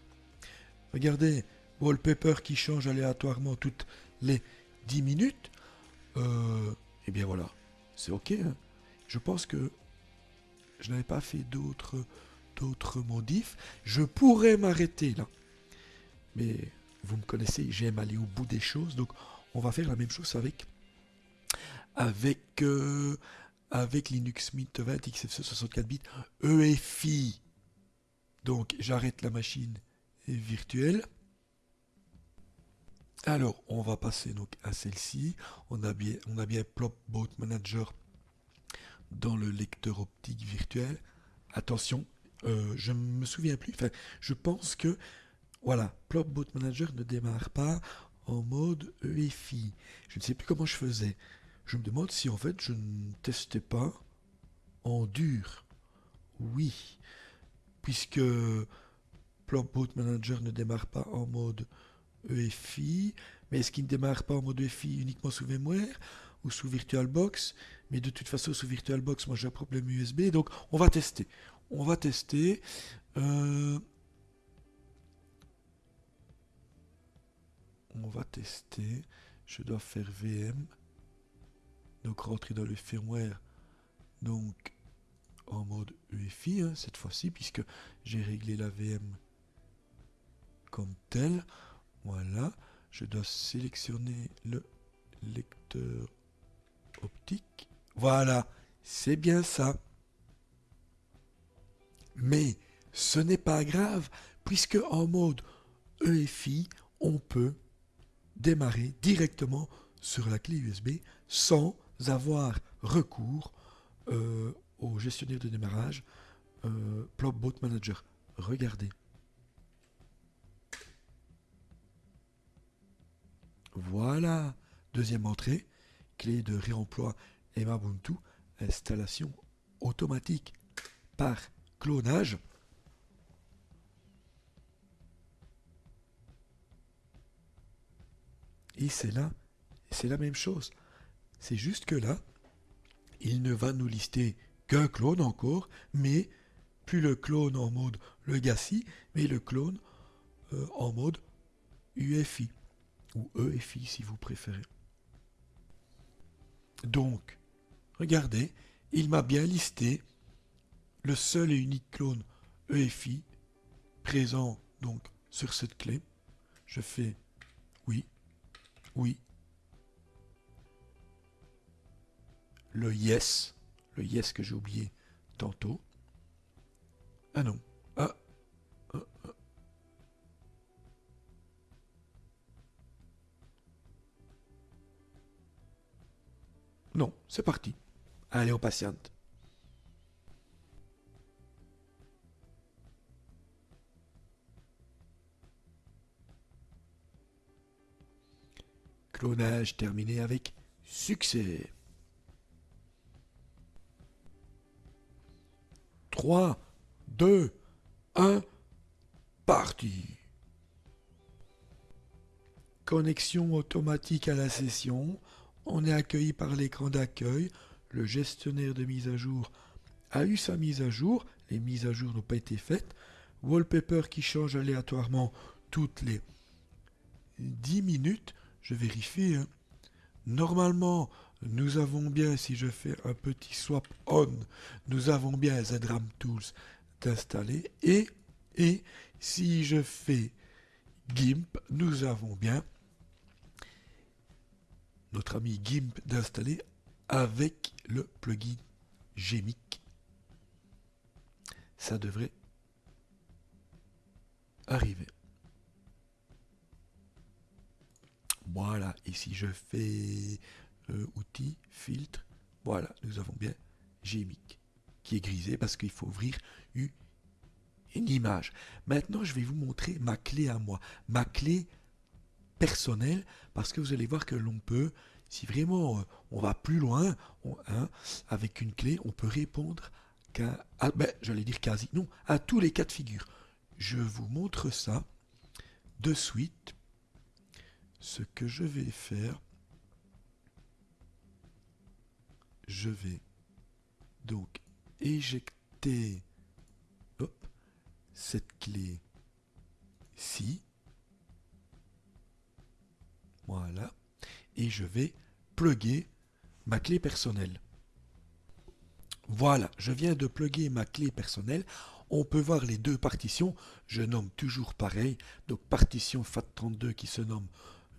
Regardez, wallpaper qui change aléatoirement toutes les 10 minutes. Euh, eh bien voilà, c'est ok. Hein. Je pense que je n'avais pas fait d'autres d'autres modifs. Je pourrais m'arrêter là. Mais vous me connaissez, j'aime aller au bout des choses. Donc on va faire la même chose avec avec euh, avec Linux Mint 20 XFCE 64 bits EFI. Donc j'arrête la machine virtuelle. Alors on va passer donc à celle-ci. On a bien on a bien Plopbot Manager dans le lecteur optique virtuel. Attention, euh, je ne me souviens plus. Je pense que voilà, Plopbot Manager ne démarre pas en mode EFI. Je ne sais plus comment je faisais je me demande si en fait je ne testais pas en dur. Oui, puisque Plopboot Manager ne démarre pas en mode EFI, mais est-ce qu'il ne démarre pas en mode EFI uniquement sous VMware ou sous VirtualBox? Mais de toute façon, sous VirtualBox, moi j'ai un problème USB, donc on va tester. On va tester. Euh, on va tester. Je dois faire VM donc rentrer dans le firmware. Donc en mode UEFI hein, cette fois-ci puisque j'ai réglé la VM comme tel voilà. Je dois sélectionner le lecteur optique. Voilà. C'est bien ça mais ce n'est pas grave puisque en mode EFI on peut démarrer directement sur la clé USB sans avoir recours euh, au gestionnaire de démarrage euh, Plopbot Manager. Regardez. Voilà. Deuxième entrée. Clé de réemploi Emabuntu. Installation automatique par clonage. Et c'est là, c'est la même chose. C'est juste que là, il ne va nous lister qu'un clone encore, mais plus le clone en mode legacy, mais le clone euh, en mode UFI, ou EFI si vous préférez. Donc, regardez, il m'a bien listé le seul et unique clone EFI présent donc sur cette clé. Je fais oui, oui, le yes, le yes que j'ai oublié tantôt. Ah non. Ah. ah, ah. Non, c'est parti. Allez, on patiente. Clonage terminé avec succès. 3, 2, 1, parti. Connexion automatique à la session. On est accueilli par l'écran d'accueil. Le gestionnaire de mise à jour a eu sa mise à jour. Les mises à jour n'ont pas été faites. Wallpaper qui change aléatoirement toutes les 10 minutes. Je vérifie. Hein. Normalement, nous avons bien, si je fais un petit swap on, nous avons bien ZRAM Tools d'installer. Et, et si je fais GIMP, nous avons bien notre ami GIMP d'installer avec le plugin Gemic. Ça devrait arriver. Voilà, ici je fais euh, outils, filtre, voilà, nous avons bien Gmic qui est grisé parce qu'il faut ouvrir une, image. Maintenant, je vais vous montrer ma clé à moi, ma clé personnel parce que vous allez voir que l'on peut, si vraiment euh, on va plus loin, hein, avec une clé, on peut répondre qu'à, ben, j'allais dire quasi, non, à tous les cas de figure. Je vous montre ça de suite. Ce que je vais faire, je vais donc éjecter cette clé-ci voilà. Et je vais plugger ma clé personnelle. Voilà, je viens de plugger ma clé personnelle. On peut voir les deux partitions. Je nomme toujours pareil. Donc partition FAT32 qui se nomme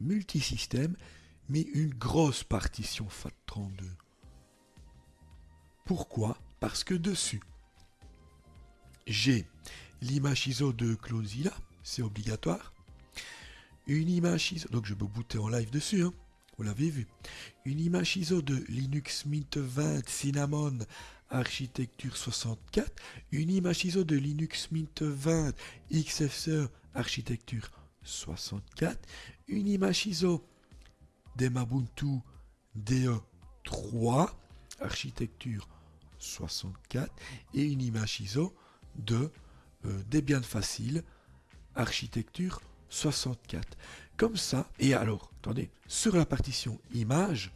multisystème, mais une grosse partition FAT32. Pourquoi? Parce que dessus, j'ai l'image ISO de Closilla, c'est obligatoire une image ISO, donc je peux booter en live dessus, hein. vous l'avez vu, une image ISO de Linux Mint 20 Cinnamon architecture 64, une image ISO de Linux Mint 20 XFCE architecture 64, une image ISO d'Emabuntu DE3 architecture 64 et une image ISO de euh, Debian Facile architecture 64. Comme ça, et alors, attendez, sur la partition image,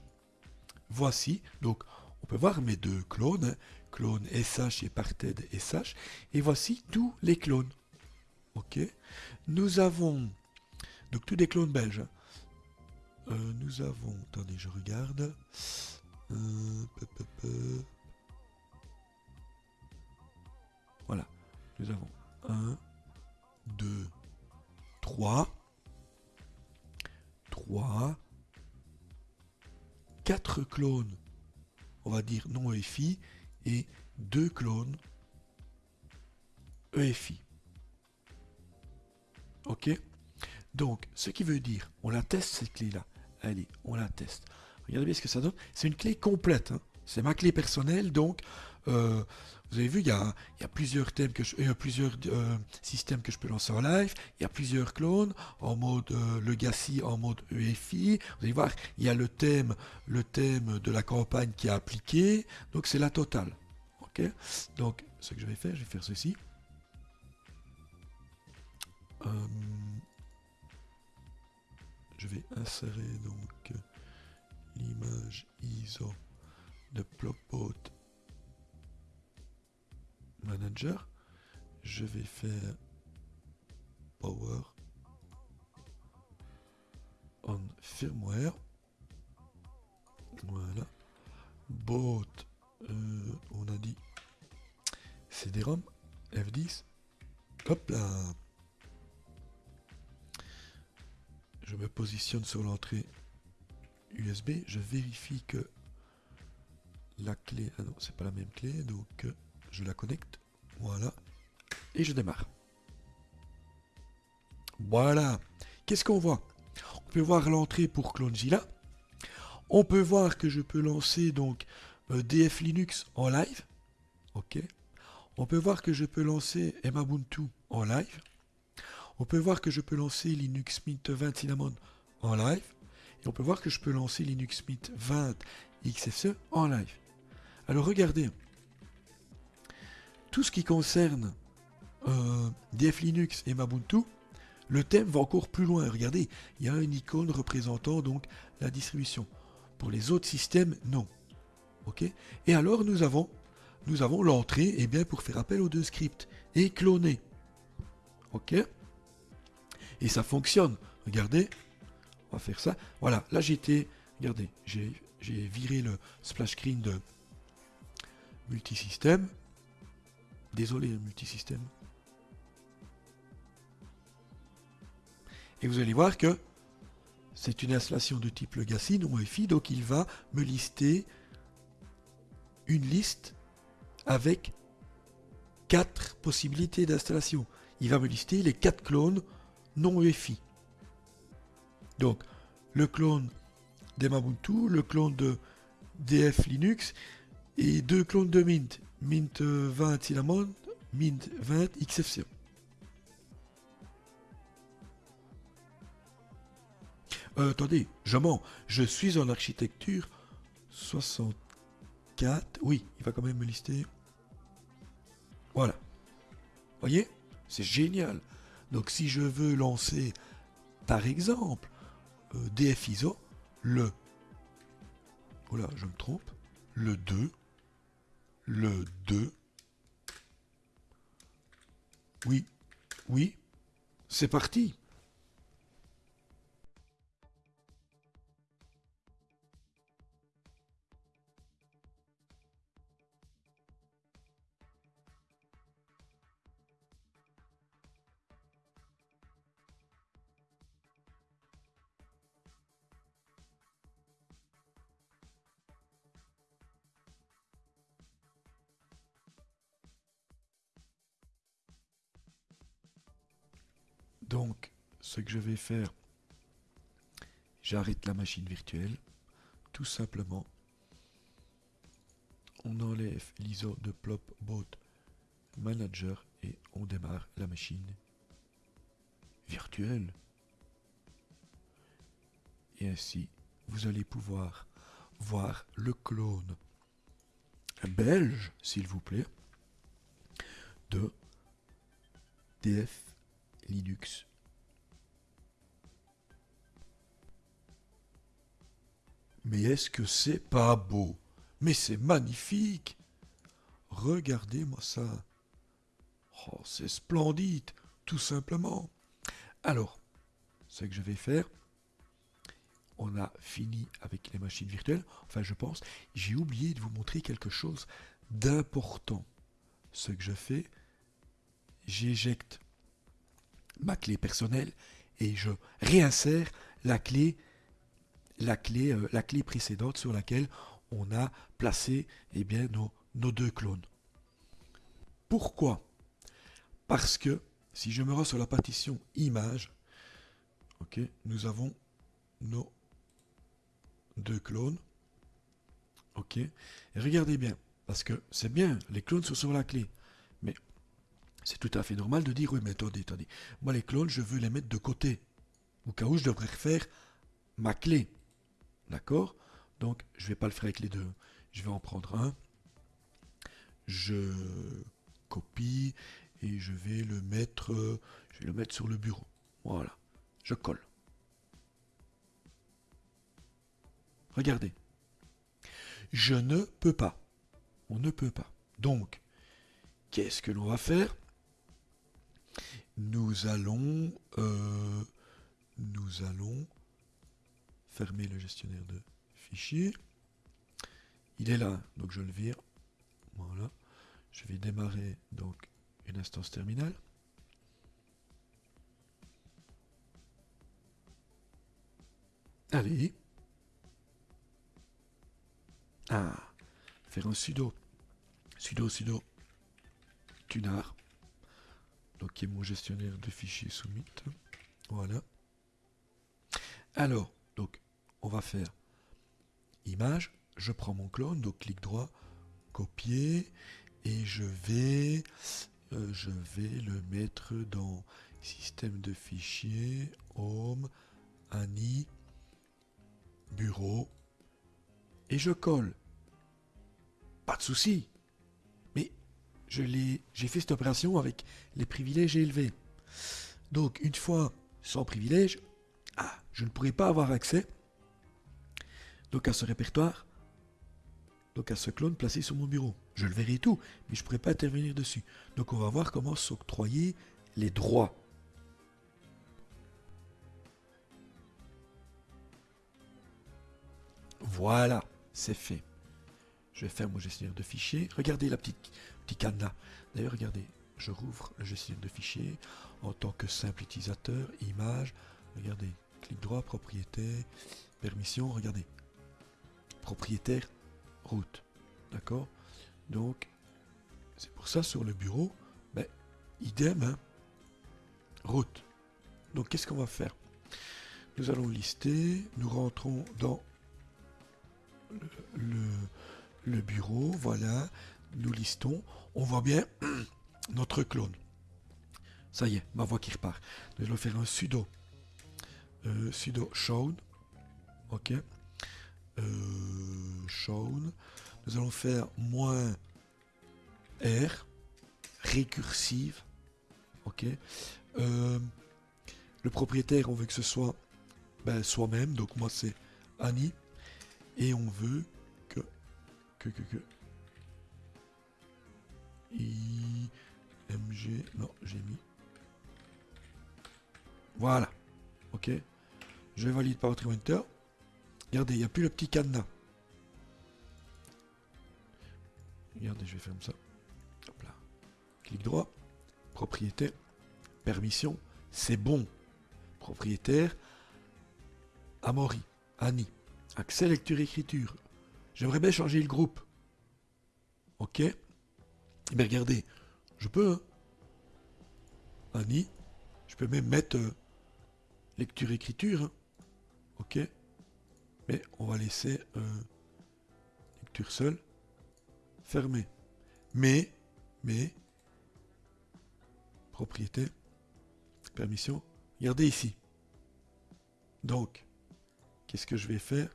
voici, donc on peut voir mes deux clones, hein, clone SH et parted SH, et voici tous les clones. Ok Nous avons, donc tous des clones belges. Euh, nous avons, attendez, je regarde. Euh, voilà, nous avons 1, 2, 3, 3, 4 clones, on va dire non EFI, et 2 clones EFI. Ok? Donc, ce qui veut dire, on la teste cette clé-là. Allez, on la teste. Regardez bien ce que ça donne. C'est une clé complète. Hein. C'est ma clé personnelle, donc euh, vous avez vu, il y a, plusieurs thèmes il y a plusieurs euh, systèmes que je peux lancer en live. Il y a plusieurs clones en mode euh, legacy, en mode EFI. Vous allez voir, il y a le thème, le thème de la campagne qui est appliqué. Donc c'est la totale. Ok. Donc ce que je vais faire, je vais faire ceci. Je vais insérer donc l'image ISO de Plopbot Manager, je vais faire Power on Firmware. Voilà. Bot, euh, on a dit CD-ROM, F10. Hop là. Je me positionne sur l'entrée USB. Je vérifie que la clé... Ah non, c'est pas la même clé, donc... Euh, je la connecte, voilà, et je démarre. Voilà, qu'est-ce qu'on voit? On peut voir l'entrée pour CloneZilla, on peut voir que je peux lancer donc euh, DF Linux en live, ok, on peut voir que je peux lancer Emabuntu en live, on peut voir que je peux lancer Linux Mint 20 Cinnamon en live, Et on peut voir que je peux lancer Linux Mint 20 XFCE en live. Alors regardez, tout ce qui concerne euh, DF Linux et Mabuntu, le thème va encore plus loin. Regardez, il y a une icône représentant donc la distribution. Pour les autres systèmes, non. Ok? Et alors nous avons, l'entrée eh bien, pour faire appel aux deux scripts et cloner. Ok? Et ça fonctionne. Regardez, on va faire ça. Voilà, là j'étais, regardez, j'ai viré le splash screen de multisystème. Désolé, multisystème. Et vous allez voir que c'est une installation de type Legacy, non Wi-Fi, donc il va me lister une liste avec quatre possibilités d'installation. Il va me lister les quatre clones non Wi-Fi. Donc, le clone d'Emabuntu, le clone de DF Linux et deux clones de Mint. Mint 20 Cinnamon, Mint 20 XFCE. Euh, attendez, je mens. Je suis en architecture 64. Oui, il va quand même me lister. Voilà. Voyez? C'est génial. Donc si je veux lancer, par exemple, euh, DF ISO, le... Voilà, je me trompe. Le 2. Le 2. Oui. Oui. C'est parti. Donc, ce que je vais faire, j'arrête la machine virtuelle, tout simplement. On enlève l'ISO de Plopbot Manager et on démarre la machine virtuelle. Et ainsi, vous allez pouvoir voir le clone belge, s'il vous plaît, de DF Linux. Mais est-ce que c'est pas beau? Mais c'est magnifique Regardez-moi ça Oh, c'est splendide, tout simplement. Alors, ce que je vais faire, on a fini avec les machines virtuelles. Enfin, je pense, j'ai oublié de vous montrer quelque chose d'important. Ce que je fais, j'éjecte ma clé personnelle et je réinsère la clé, la clé, euh, précédente sur laquelle on a placé eh bien, nos, deux clones. Pourquoi? Parce que si je me rends sur la partition image, ok, nous avons nos deux clones. Ok, regardez bien, parce que c'est bien, les clones sont sur la clé. C'est tout à fait normal de dire, oui, mais attendez, attendez. Moi, les clones, je veux les mettre de côté. Au cas où je devrais refaire ma clé. D'accord? Donc, je ne vais pas le faire avec les deux. Je vais en prendre un. Je copie et je vais le mettre, je vais le mettre sur le bureau. Voilà. Je colle. Regardez. Je ne peux pas. On ne peut pas. Donc, qu'est-ce que l'on va faire? Nous allons, euh, nous allons fermer le gestionnaire de fichiers. Il est là, donc je le vire. Voilà. Je vais démarrer donc une instance terminale. Allez. Ah, faire un sudo. Sudo, sudo. Tunar donc qui est mon gestionnaire de fichiers soumis. Voilà. Alors, donc, on va faire image, je prends mon clone, donc clic droit, copier, et je vais, euh, je vais le mettre dans système de fichiers, home, Annie, bureau, et je colle. Pas de souci. J'ai fait cette opération avec les privilèges élevés. Donc une fois sans privilège, ah, je ne pourrais pas avoir accès donc à ce répertoire, donc à ce clone placé sur mon bureau. Je le verrai tout, mais je ne pourrais pas intervenir dessus. Donc on va voir comment s'octroyer les droits. Voilà, c'est fait. Je vais faire mon gestionnaire de fichiers. Regardez la petite D'ailleurs, regardez, je rouvre le gestionnaire de fichiers en tant que simple utilisateur, image. Regardez, clic droit, propriété, permission. Regardez, propriétaire, route. D'accord? Donc, c'est pour ça sur le bureau, ben, idem, hein, route. Donc, qu'est-ce qu'on va faire? Nous allons lister, nous rentrons dans le, bureau, voilà, nous listons, on voit bien [CLEARS THROAT] notre clone. Ça y est, ma voix qui repart. Nous allons faire un sudo. Euh, sudo shown. Ok. Euh. Nous allons faire moins R. Récursive. Ok. Euh, le propriétaire, on veut que ce soit ben, soi-même. Donc moi c'est Annie. Et on veut que. Que, que, que. IMG. Non, j'ai mis. Voilà. Ok. Je valide par votre Enter. Regardez, il n'y a plus le petit cadenas. Regardez, je vais faire comme ça. Là. Clic droit. Propriétaire. Permission. C'est bon. Propriétaire. Amaury. Annie. Accès lecture-écriture. J'aimerais bien changer le groupe. Ok Mais regardez, je peux. Hein. Annie. Je peux même mettre euh, lecture-écriture. Hein. Ok Mais on va laisser euh, lecture seule. Fermé. Mais, mais, propriété, permission. Regardez ici. Donc, qu'est-ce que je vais faire?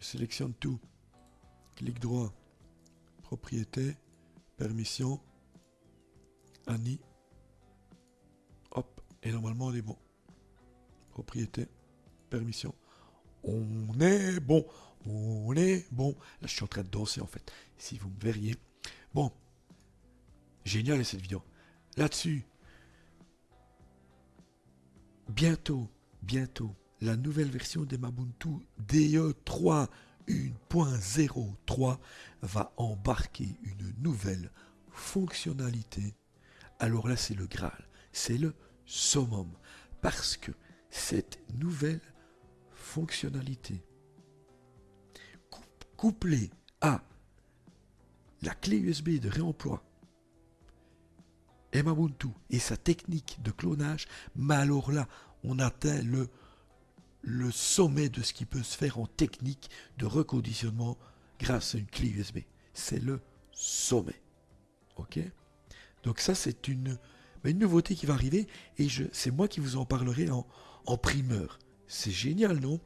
Je sélectionne tout. Clic droit. Propriété. Permission. Annie. Hop. Et normalement, on est bon. Propriété. Permission. On est bon. On est bon. Là, je suis en train de danser, en fait. Si vous me verriez. Bon. Génial, cette vidéo. Là-dessus. Bientôt, bientôt, la nouvelle version de Mabuntu DE3 1.03 va embarquer une nouvelle fonctionnalité. Alors là, c'est le Graal, c'est le summum, parce que cette nouvelle fonctionnalité, couplée à la clé USB de réemploi, Emabuntu et sa technique de clonage, mais alors là, on atteint le le sommet de ce qui peut se faire en technique de reconditionnement grâce à une clé USB. C'est le sommet. Ok? Donc ça, c'est une, ben, une nouveauté qui va arriver et c'est moi qui vous en parlerai en, primeur. C'est génial, non?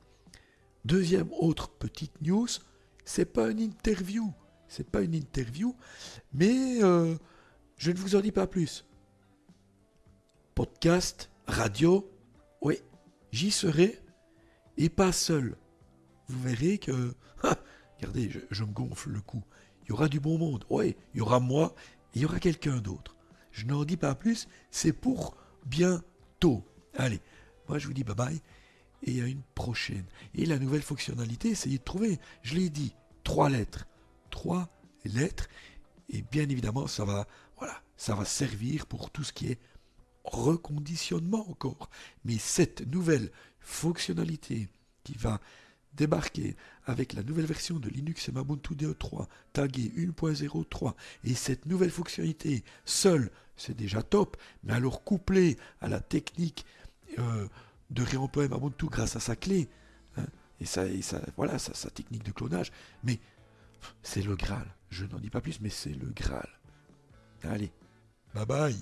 Deuxième autre petite news, c'est pas une interview. C'est pas une interview, mais euh, je ne vous en dis pas plus. Podcast, radio, oui, j'y serai et pas seul. Vous verrez que, [LAUGHS] regardez, je, me gonfle le cou. Il y aura du bon monde. Oui, il y aura moi, il y aura quelqu'un d'autre. Je n'en dis pas plus, c'est pour bientôt. Allez, moi je vous dis bye bye et à une prochaine. Et la nouvelle fonctionnalité, essayez de trouver, je l'ai dit, trois lettres. Trois lettres. Et bien évidemment, ça va, voilà, ça va servir pour tout ce qui est reconditionnement encore. Mais cette nouvelle fonctionnalité qui va débarquer avec la nouvelle version de Linux et Ubuntu DE3 tagué 1.03 et cette nouvelle fonctionnalité seule, c'est déjà top, mais alors couplé à la technique euh, de réemploi Ubuntu grâce à sa clé, hein, et, ça, et ça, voilà, sa, sa technique de clonage, mais c'est le Graal. Je n'en dis pas plus, mais c'est le Graal. Allez, bye bye